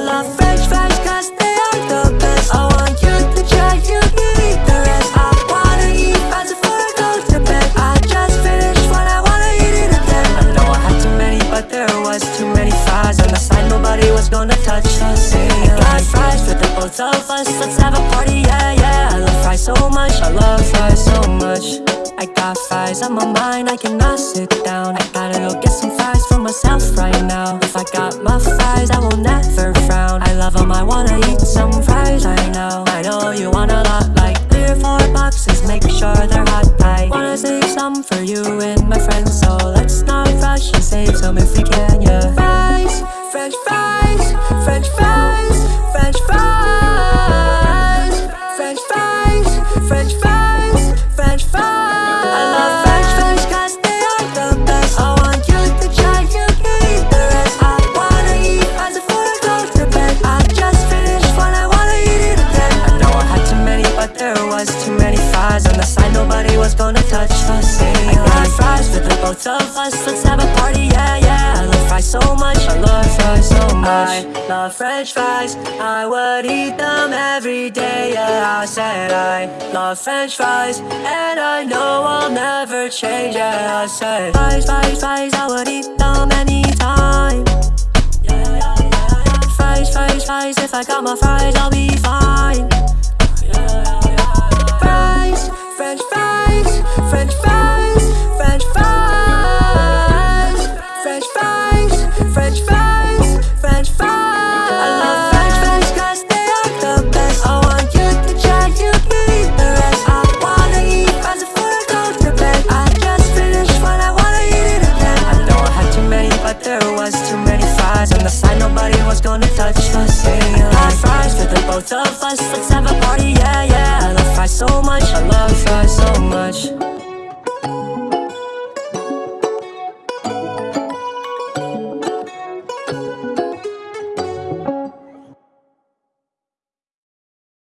vanilla French fries they are the best. I want you to try, you can eat the rest. I wanna eat fast before I go to bed. I just finished what I wanna eat it again I know I had too many but there was too many fries On the side. Nobody was gonna touch I got fries for the both of us. Let's have a party, yeah, yeah. I love fries so much, I love fries so much. I got fries on my mind, I cannot sit down. I gotta go get some fries for myself. Make hot, I wanna save some for you and my friends So let's not rush and save some if we both of us, let's have a party, yeah, yeah. I love fries so much, I love fries so much. I love french fries, I would eat them every day, yeah. I said I love french fries, and I know I'll never change, yeah. I said Fries, fries, fries, I would eat them anytime. Yeah, yeah, yeah, yeah. Fries, fries, fries, if I got my fries, I'll be fine. Fries, french fries, french fries, gonna touch us. Hey, I rise for the both of us. Let's have